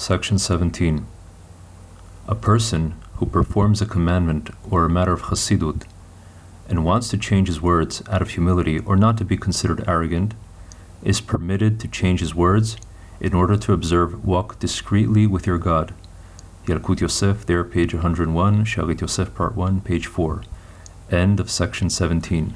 Section 17. A person who performs a commandment or a matter of chassidut and wants to change his words out of humility or not to be considered arrogant is permitted to change his words in order to observe walk discreetly with your God. Yalkut Yosef, there, page 101, Shalit Yosef, part 1, page 4. End of section 17.